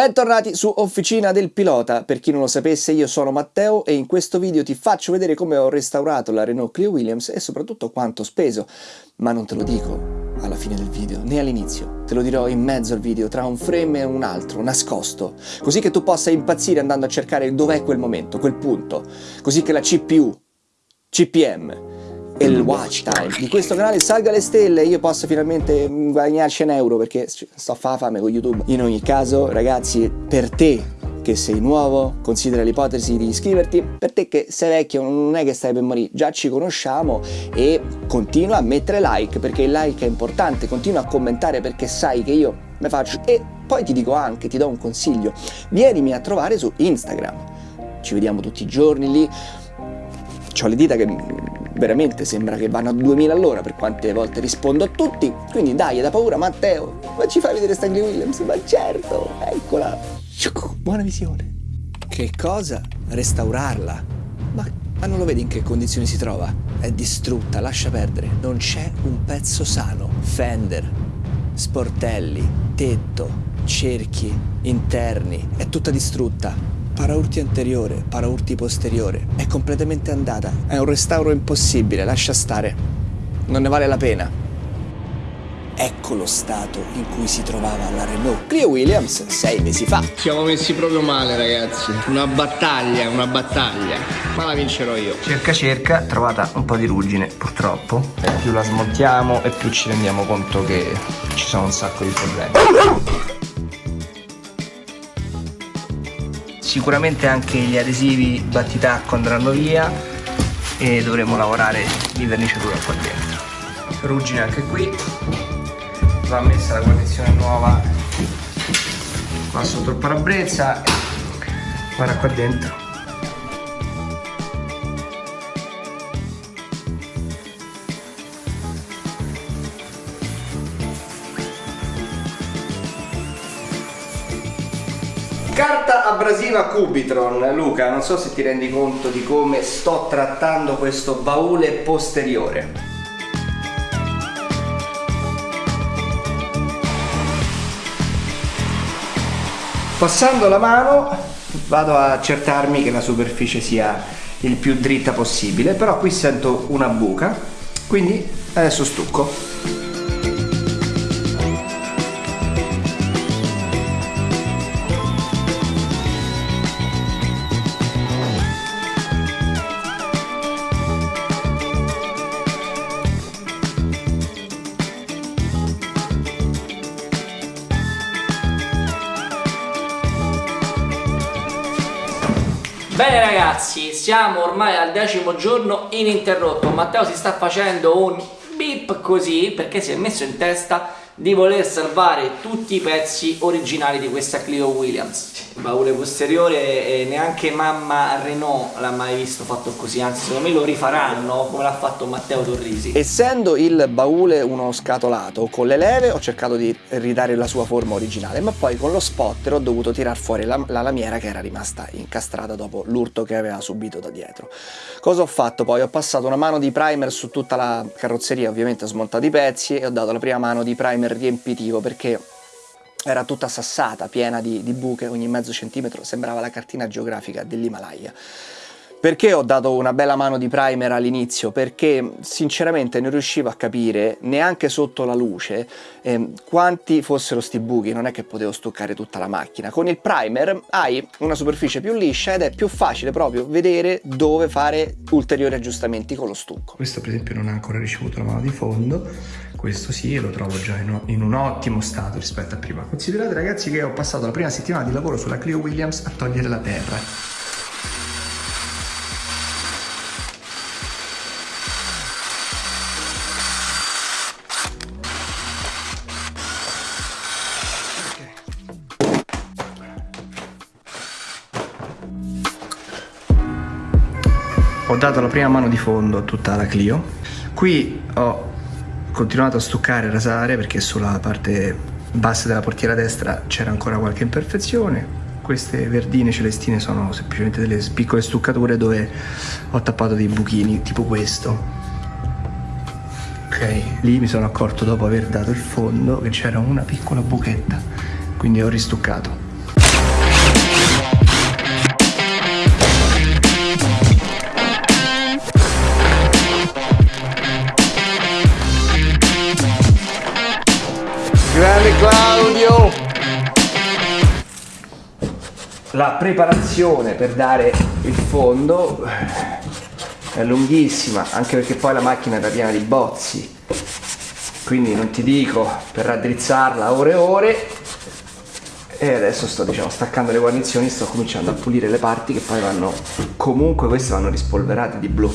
Bentornati su Officina del Pilota, per chi non lo sapesse io sono Matteo e in questo video ti faccio vedere come ho restaurato la Renault Clio Williams e soprattutto quanto ho speso, ma non te lo dico alla fine del video né all'inizio, te lo dirò in mezzo al video tra un frame e un altro, nascosto, così che tu possa impazzire andando a cercare dov'è quel momento, quel punto, così che la CPU, CPM e il watch time di questo canale salga alle stelle io possa finalmente guadagnarci un euro perché sto a fare fame con YouTube. In ogni caso, ragazzi, per te che sei nuovo, considera l'ipotesi di iscriverti. Per te che sei vecchio non è che stai per morire, già ci conosciamo e continua a mettere like perché il like è importante, continua a commentare perché sai che io me faccio e poi ti dico anche, ti do un consiglio, vienimi a trovare su Instagram. Ci vediamo tutti i giorni lì. Ho le dita che veramente sembra che vanno a 2000 all'ora per quante volte rispondo a tutti. Quindi dai, da paura Matteo, ma ci fai vedere Stanley Williams? Ma certo, eccola. Buona visione. Che cosa? Restaurarla? Ma, ma non lo vedi in che condizioni si trova? È distrutta, lascia perdere. Non c'è un pezzo sano. Fender, sportelli, tetto, cerchi, interni, è tutta distrutta paraurti anteriore, paraurti posteriore, è completamente andata. È un restauro impossibile, lascia stare. Non ne vale la pena. Ecco lo stato in cui si trovava la Renault Clio Williams sei mesi fa. Siamo messi proprio male ragazzi, una battaglia, una battaglia, ma la vincerò io. Cerca cerca, trovata un po' di ruggine purtroppo, e più la smontiamo e più ci rendiamo conto che ci sono un sacco di problemi. Sicuramente anche gli adesivi battitacco andranno via e dovremo lavorare di verniciatura qua dentro ruggine anche qui. Va messa la guarnizione nuova qua sotto il parabrezza. Guarda qua dentro abrasiva Cubitron, Luca, non so se ti rendi conto di come sto trattando questo baule posteriore. Passando la mano vado a accertarmi che la superficie sia il più dritta possibile, però qui sento una buca, quindi adesso stucco. Ragazzi, siamo ormai al decimo giorno ininterrotto. Matteo si sta facendo un beep così perché si è messo in testa di voler salvare tutti i pezzi originali di questa Clio Williams. Baule posteriore neanche mamma Renault l'ha mai visto fatto così anzi secondo me lo rifaranno come l'ha fatto Matteo Torrisi. Essendo il baule uno scatolato con le leve ho cercato di ridare la sua forma originale ma poi con lo spotter ho dovuto tirar fuori la, la lamiera che era rimasta incastrata dopo l'urto che aveva subito da dietro. Cosa ho fatto poi? ho passato una mano di primer su tutta la carrozzeria ovviamente ho smontato i pezzi e ho dato la prima mano di primer riempitivo perché era tutta sassata, piena di, di buche, ogni mezzo centimetro, sembrava la cartina geografica dell'Himalaya. Perché ho dato una bella mano di primer all'inizio? Perché sinceramente non riuscivo a capire, neanche sotto la luce, eh, quanti fossero sti buchi, non è che potevo stoccare tutta la macchina. Con il primer hai una superficie più liscia ed è più facile proprio vedere dove fare ulteriori aggiustamenti con lo stucco. Questo per esempio non ha ancora ricevuto la mano di fondo, questo sì, lo trovo già in, in un ottimo stato rispetto a prima. Considerate ragazzi che ho passato la prima settimana di lavoro sulla Clio Williams a togliere la terra ho dato la prima mano di fondo a tutta la Clio. Qui ho continuato a stuccare e rasare perché sulla parte bassa della portiera destra c'era ancora qualche imperfezione. Queste verdine celestine sono semplicemente delle piccole stuccature dove ho tappato dei buchini tipo questo. Ok lì mi sono accorto dopo aver dato il fondo che c'era una piccola buchetta quindi ho ristuccato la preparazione per dare il fondo è lunghissima anche perché poi la macchina era piena di bozzi. Quindi non ti dico per raddrizzarla ore e ore. E adesso sto diciamo staccando le guarnizioni sto cominciando a pulire le parti che poi vanno comunque queste vanno rispolverate di blu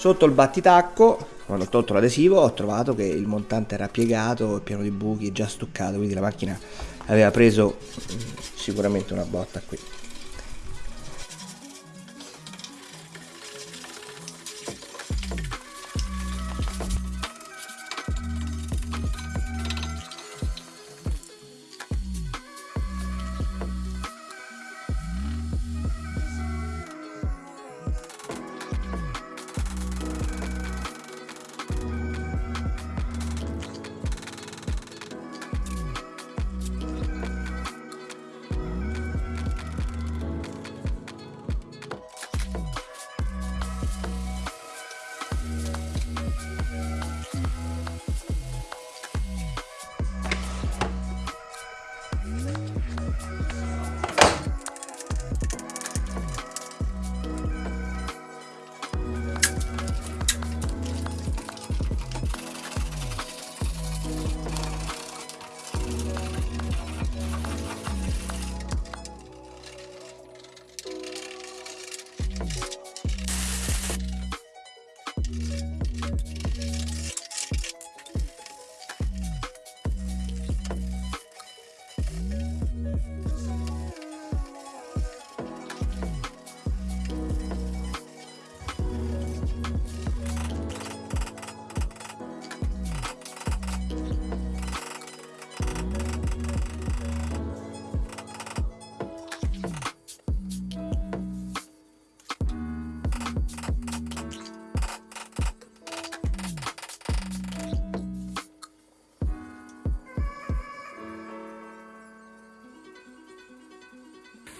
Sotto il battitacco, quando ho tolto l'adesivo, ho trovato che il montante era piegato, pieno di buchi, già stuccato, quindi la macchina aveva preso mm, sicuramente una botta qui.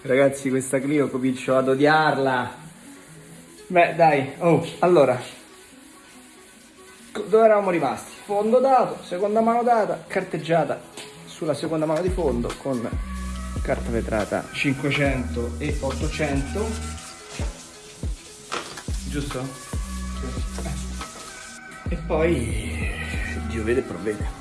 Ragazzi, questa Clio comincio ad odiarla. Beh, dai, oh, allora. Dove eravamo rimasti? Fondo dato, seconda mano data, carteggiata sulla seconda mano di fondo con carta vetrata 500 e 800. Giusto? E poi Dio vede e provvede.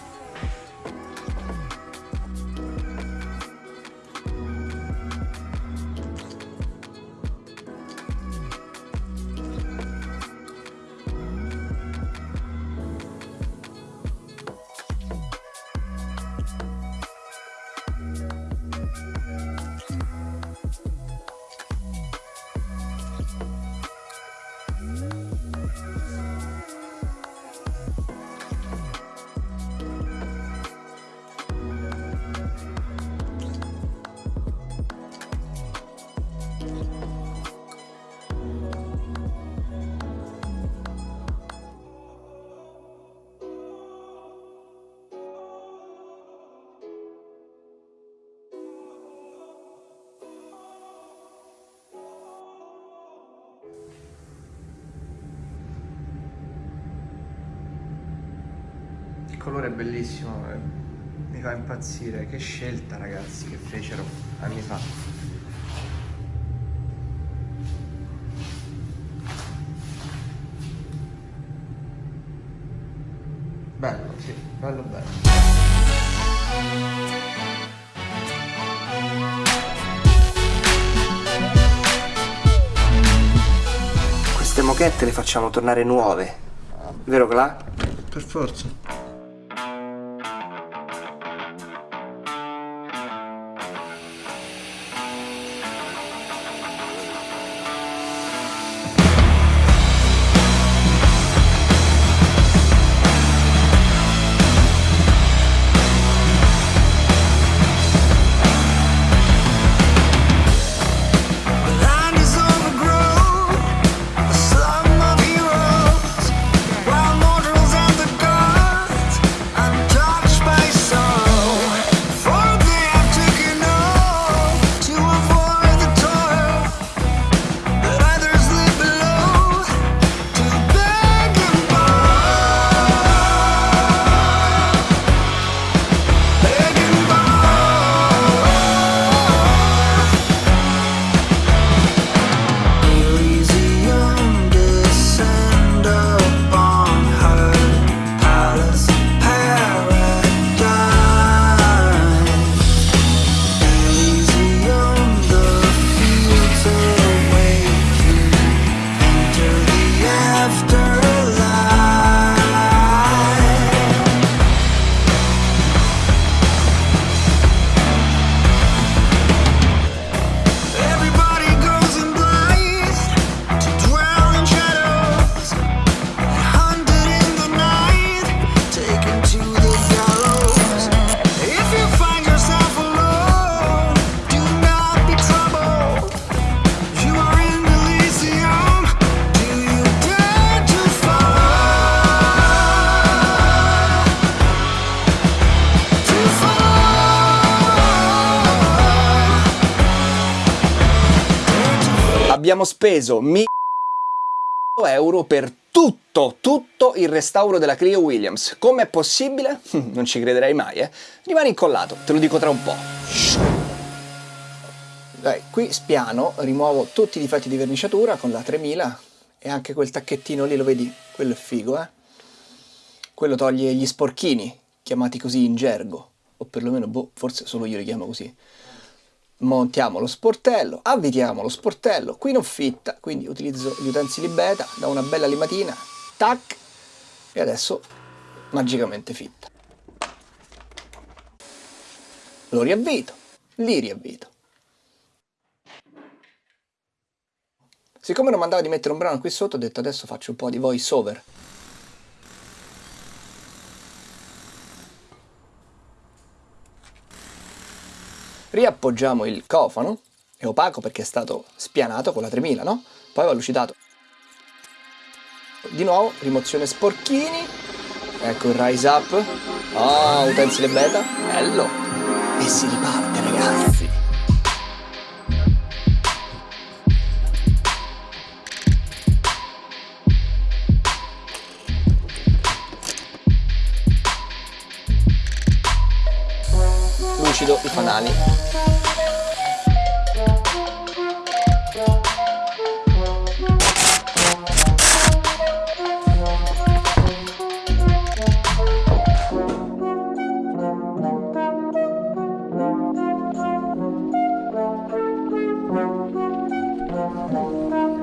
Colore è bellissimo, eh, mi fa impazzire. Che scelta ragazzi che fecero anni fa. Bello, sì, bello bello. Queste mochette le facciamo tornare nuove, vero Cla? Per forza. Abbiamo speso 1000 euro per tutto, tutto il restauro della Clio Williams. Com'è possibile? Non ci crederei mai, eh? Rimani incollato, te lo dico tra un po'. Dai, qui spiano, rimuovo tutti i difetti di verniciatura con la 3000 e anche quel tacchettino lì, lo vedi? Quello è figo, eh? Quello toglie gli sporchini, chiamati così in gergo, o perlomeno, boh, forse solo io li chiamo così montiamo lo sportello, avvitiamo lo sportello, qui non fitta, quindi utilizzo gli utensili beta, da una bella limatina, tac, e adesso magicamente fitta. Lo riavvito, li riavvito. Siccome non mandava di mettere un brano qui sotto, ho detto adesso faccio un po' di voice over. Riappoggiamo il cofano, è opaco perché è stato spianato con la 3000, no? Poi va lucidato. Di nuovo, rimozione sporchini, ecco il rise up, oh, utensile beta, bello, e si riparte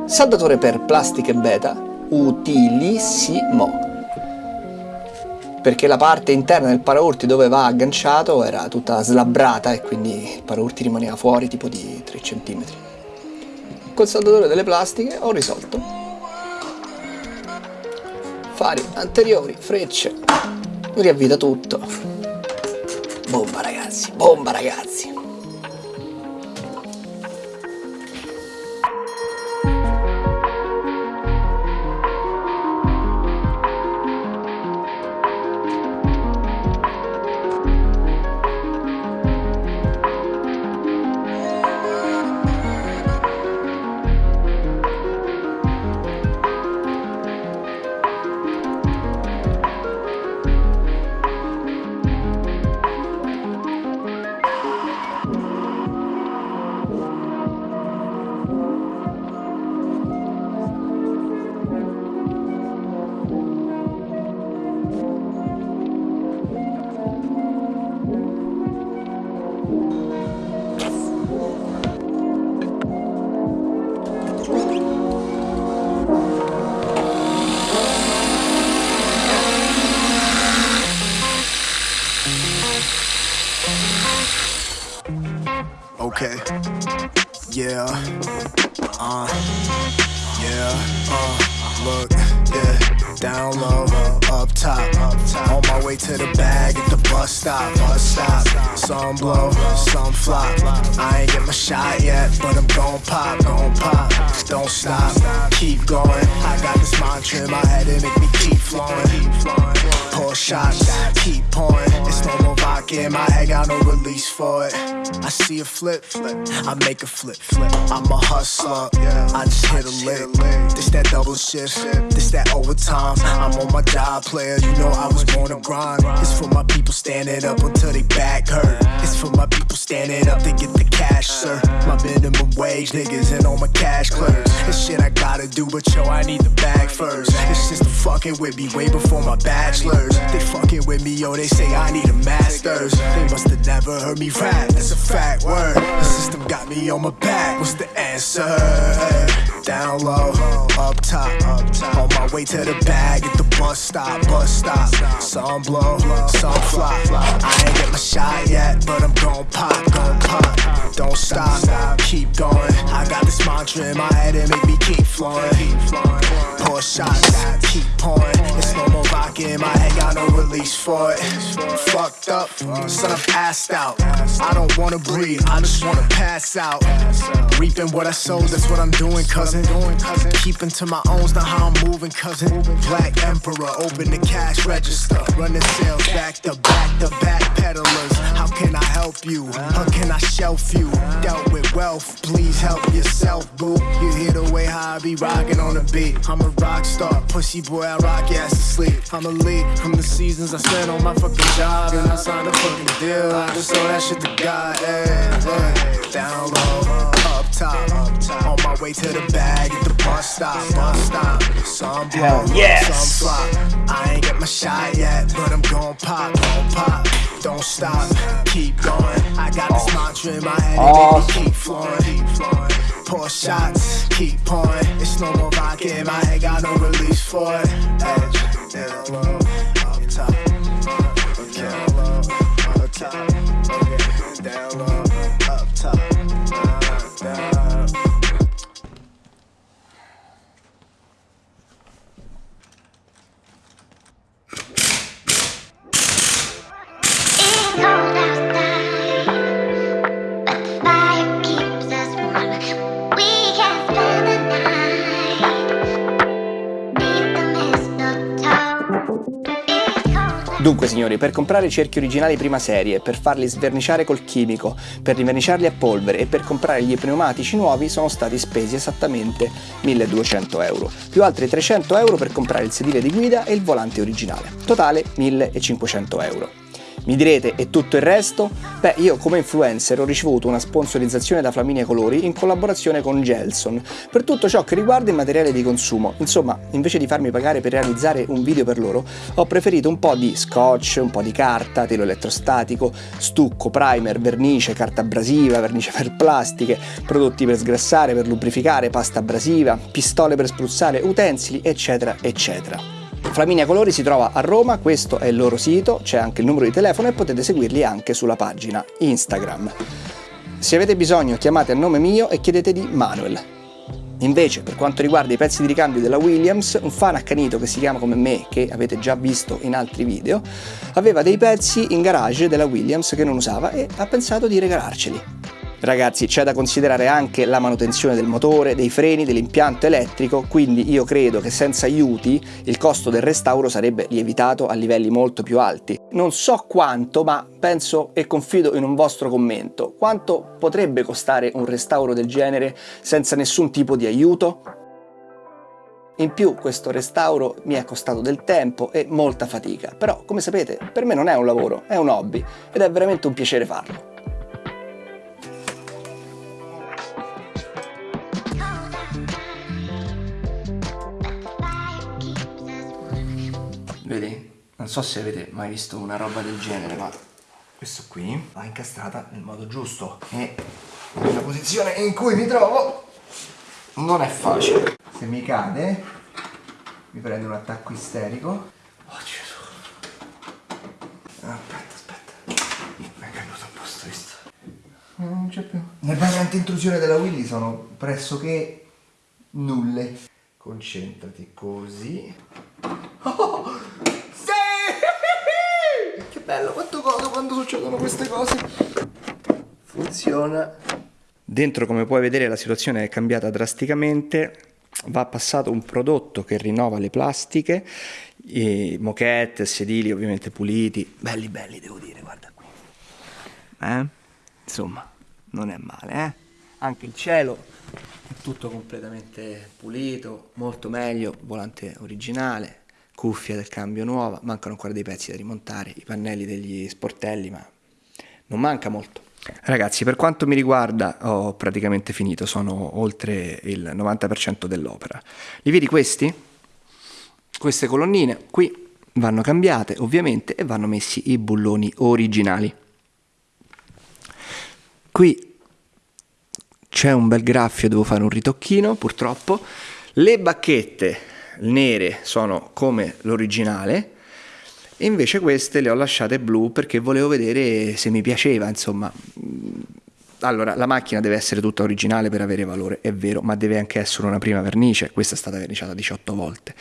Saldatore per plastiche beta, utilissimo perché la parte interna del paraurti dove va agganciato era tutta slabbrata e quindi il paraurti rimaneva fuori tipo di 3 cm. Col saldatore delle plastiche ho risolto. Fari anteriori, frecce, riavvita tutto. Bomba ragazzi, bomba ragazzi. Keep going. I got this mantra in my head and make me keep flowing. Pour shots. Keep pouring. It's no more vodka in my head. Got no release for it. I see a flip, flip. I make a flip, flip. I'm a hustler. I just hit a lick. This that double shift. This that overtime. I'm on my job, player. You know I was born to grind. It's for my people standing up until they back hurt. It's for my people standing up to get the cash, sir. My minimum wage niggas and all my cash clerks. This shit I gotta do, but yo, I need the bag first. This system fucking with me way before my bachelor's. They fucking with me, yo, they say I need a master's. They must have never heard me rap, that's a fact word. The system got me on my back, what's the answer? Down low, up top, on my way to the bag at the bus stop, bus stop. Some blow, some flop. I ain't get my shot yet, but I'm gon' pop, gon' pop. Don't stop, keep going. I this mantra in my head and make me keep flowing. Pour shots, keep pouring. It's no more vodka in my head, got no release for it. Fucked up, son, I'm assed out. I don't wanna breathe, I just wanna pass out. Reaping what I sowed, that's what I'm doing, cousin. Keeping to my own's, not how I'm moving, cousin. Black Emperor, open the cash register. Running sales back to back to back peddlers. How can I help you? How can I shelf you? Dealt with wealth, please help yourself, boo. You hear the way how I be rocking on the beat. I'm a rock star, pussy boy, I rock your ass to sleep. I'm a lead from the seasons I spent on my fucking job, and I signed a fucking deal. I just sold that shit to God, hey, hey. Down low, up top, on my way to the bag at the bus stop, bus stop. Some blow, yes. some flop. I ain't get my shot yet, but I'm gon' pop, gon' pop. Don't stop, keep going. I got this oh. mantra in my head, and make me keep flowing. Pour shots, keep pouring. It's no more in my head, got no release for it. Edge, down low, up top. Down low, up top. Dunque signori, per comprare cerchi originali prima serie, per farli sverniciare col chimico, per riverniciarli a polvere e per comprare gli pneumatici nuovi sono stati spesi esattamente 1200 euro, più altri 300 euro per comprare il sedile di guida e il volante originale, totale 1500 euro. Mi direte, e tutto il resto? Beh, io come influencer ho ricevuto una sponsorizzazione da Flaminia Colori in collaborazione con Gelson per tutto ciò che riguarda il materiale di consumo. Insomma, invece di farmi pagare per realizzare un video per loro, ho preferito un po' di scotch, un po' di carta, telo elettrostatico, stucco, primer, vernice, carta abrasiva, vernice per plastiche, prodotti per sgrassare, per lubrificare, pasta abrasiva, pistole per spruzzare, utensili, eccetera, eccetera. Flaminia Colori si trova a Roma, questo è il loro sito, c'è anche il numero di telefono e potete seguirli anche sulla pagina Instagram. Se avete bisogno chiamate a nome mio e chiedete di Manuel. Invece, per quanto riguarda i pezzi di ricambio della Williams, un fan accanito che si chiama come me, che avete già visto in altri video, aveva dei pezzi in garage della Williams che non usava e ha pensato di regalarceli. Ragazzi, c'è da considerare anche la manutenzione del motore, dei freni, dell'impianto elettrico, quindi io credo che senza aiuti il costo del restauro sarebbe lievitato a livelli molto più alti. Non so quanto, ma penso e confido in un vostro commento. Quanto potrebbe costare un restauro del genere senza nessun tipo di aiuto? In più questo restauro mi è costato del tempo e molta fatica, però come sapete per me non è un lavoro, è un hobby ed è veramente un piacere farlo. Vedi? Non so se avete mai visto una roba del genere, ma questo qui va incastrata nel modo giusto e nella posizione in cui mi trovo non è facile. Se mi cade mi prende un attacco isterico. Oh Gesù. Aspetta, aspetta. Mi è caduto un posto visto. Non c'è più. Le barre anti-intrusione della Willy sono pressoché nulle. Concentrati così. Oh, sì! Che bello, quanto godo quando succedono queste cose. Funziona. Dentro, come puoi vedere, la situazione è cambiata drasticamente. Va passato un prodotto che rinnova le plastiche, moquette, sedili ovviamente puliti, belli belli devo dire, guarda qui. Eh? Insomma, non è male, eh? Anche il cielo è tutto completamente pulito, molto meglio, volante originale, cuffia del cambio nuova, mancano ancora dei pezzi da rimontare, i pannelli degli sportelli, ma non manca molto. Ragazzi, per quanto mi riguarda ho praticamente finito, sono oltre il 90% dell'opera. Li vedi questi? Queste colonnine qui vanno cambiate ovviamente e vanno messi i bulloni originali. Qui c'è un bel graffio, devo fare un ritocchino purtroppo. Le bacchette nere sono come l'originale e invece queste le ho lasciate blu perché volevo vedere se mi piaceva, insomma. Allora, la macchina deve essere tutta originale per avere valore, è vero, ma deve anche essere una prima vernice, questa è stata verniciata 18 volte.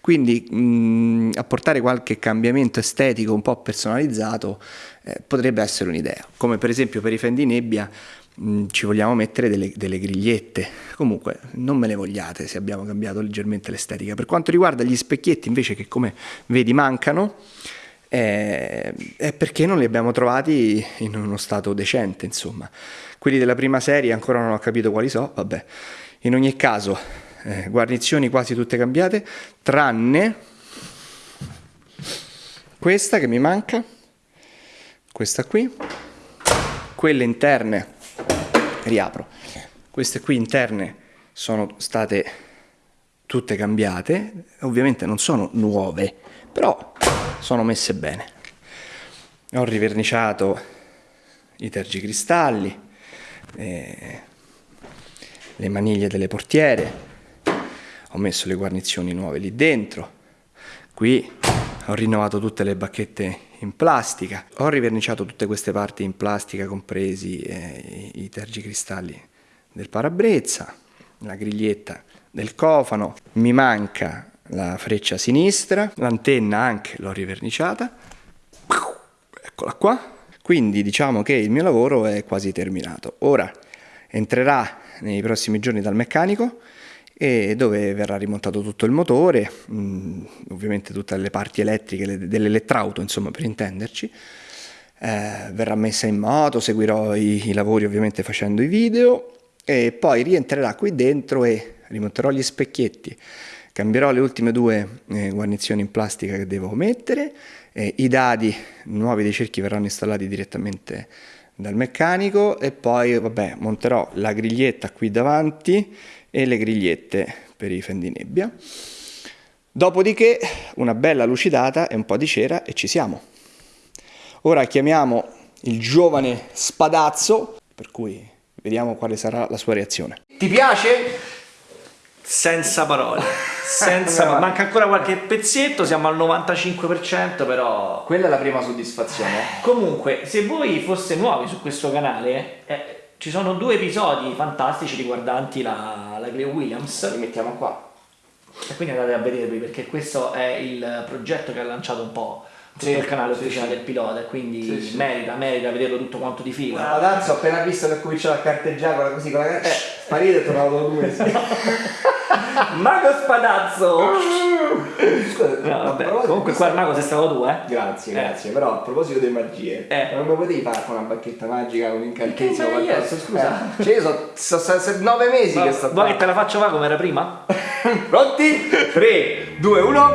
Quindi mh, apportare qualche cambiamento estetico un po' personalizzato eh, potrebbe essere un'idea, come per esempio per i fendi nebbia mh, ci vogliamo mettere delle, delle grigliette. Comunque non me le vogliate se abbiamo cambiato leggermente l'estetica. Per quanto riguarda gli specchietti invece che come vedi mancano, eh, è perché non li abbiamo trovati in uno stato decente, insomma. Quelli della prima serie ancora non ho capito quali so, vabbè. In ogni caso, eh, guarnizioni quasi tutte cambiate, tranne questa che mi manca, questa qui, quelle interne, riapro, queste qui interne sono state tutte cambiate, ovviamente non sono nuove, però sono messe bene. Ho riverniciato i tergicristalli, eh, le maniglie delle portiere, ho messo le guarnizioni nuove lì dentro, qui ho rinnovato tutte le bacchette in plastica, ho riverniciato tutte queste parti in plastica, compresi eh, i tergicristalli del parabrezza, la griglietta del cofano, mi manca la freccia sinistra, l'antenna anche l'ho riverniciata, eccola qua, quindi diciamo che il mio lavoro è quasi terminato. Ora entrerà nei prossimi giorni dal meccanico dove verrà rimontato tutto il motore, mh, ovviamente tutte le parti elettriche le- dell'elettrauto, insomma per intenderci, eh, verrà messa in moto, seguirò i, i lavori ovviamente facendo i video. E poi rientrerà qui dentro e rimonterò gli specchietti, Cambierò le ultime due eh, guarnizioni in plastica che devo mettere, eh, i dadi nuovi dei cerchi verranno installati direttamente dal meccanico. E poi vabbè monterò la griglietta qui davanti e le grigliette per i fendinebbia. Dopodiché una bella lucidata e un po' di cera e ci siamo. Ora chiamiamo il giovane spadazzo, per cui vediamo quale sarà la sua reazione. Ti piace? Senza parole, senza parole. Manca ancora qualche pezzetto, siamo al 95% però... Quella è la prima soddisfazione. Comunque, se voi foste nuovi su questo canale, eh, ci sono due episodi fantastici riguardanti la, la Cleo Williams. Li mettiamo qua. E quindi andate a vedervi perché questo è il progetto che ha lanciato un po' Sì, il canale ufficiale sì. del pilota e quindi Sì, sì. merita, merita vederlo tutto quanto di fila. Spadazzo, ho appena visto che cominciava a carteggiare con la- così con la carta, eh, sparito e dopo due. Mago Spadazzo! Scusa, No, comunque qua il mago sei stato tu, eh? Grazie, Eh. grazie, però a proposito di magie, Eh. non mi potevi fare con una bacchetta magica, un incantesimo, adesso, scusa? Eh, cioè io so, so, so- nove mesi che sto Vuoi che te la faccio va come era prima? Pronti? 3, 2, 1.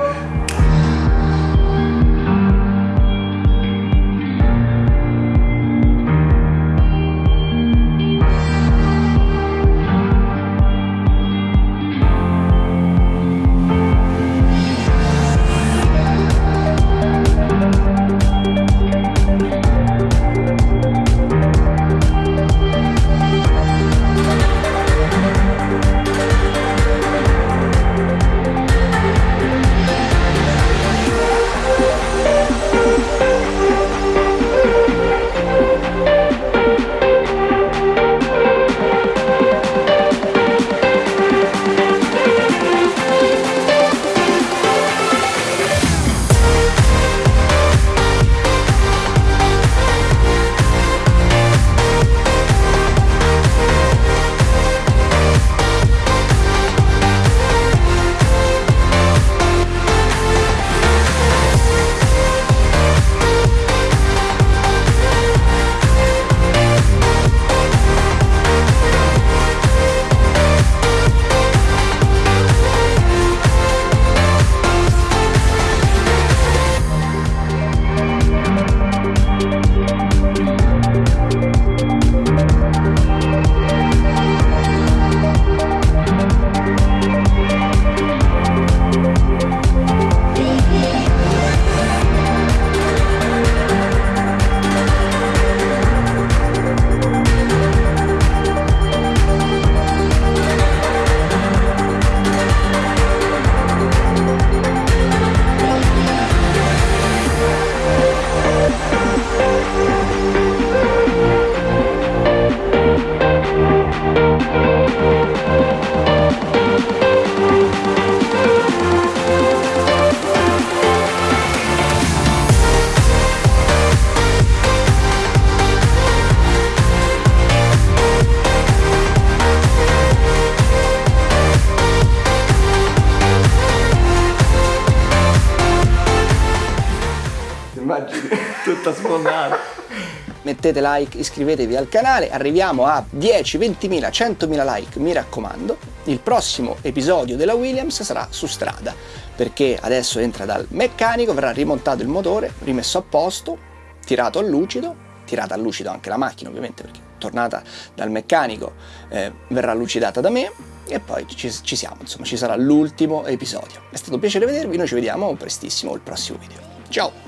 Mettete like, iscrivetevi al canale, arriviamo a 10, 20.000, 100.000 like, mi raccomando. Il prossimo episodio della Williams sarà su strada, perché adesso entra dal meccanico, verrà rimontato il motore, rimesso a posto, tirato a lucido, tirata a lucido anche la macchina ovviamente, perché tornata dal meccanico eh, verrà lucidata da me e poi ci, ci siamo, insomma ci sarà l'ultimo episodio. È stato un piacere vedervi, noi ci vediamo prestissimo al prossimo video. Ciao!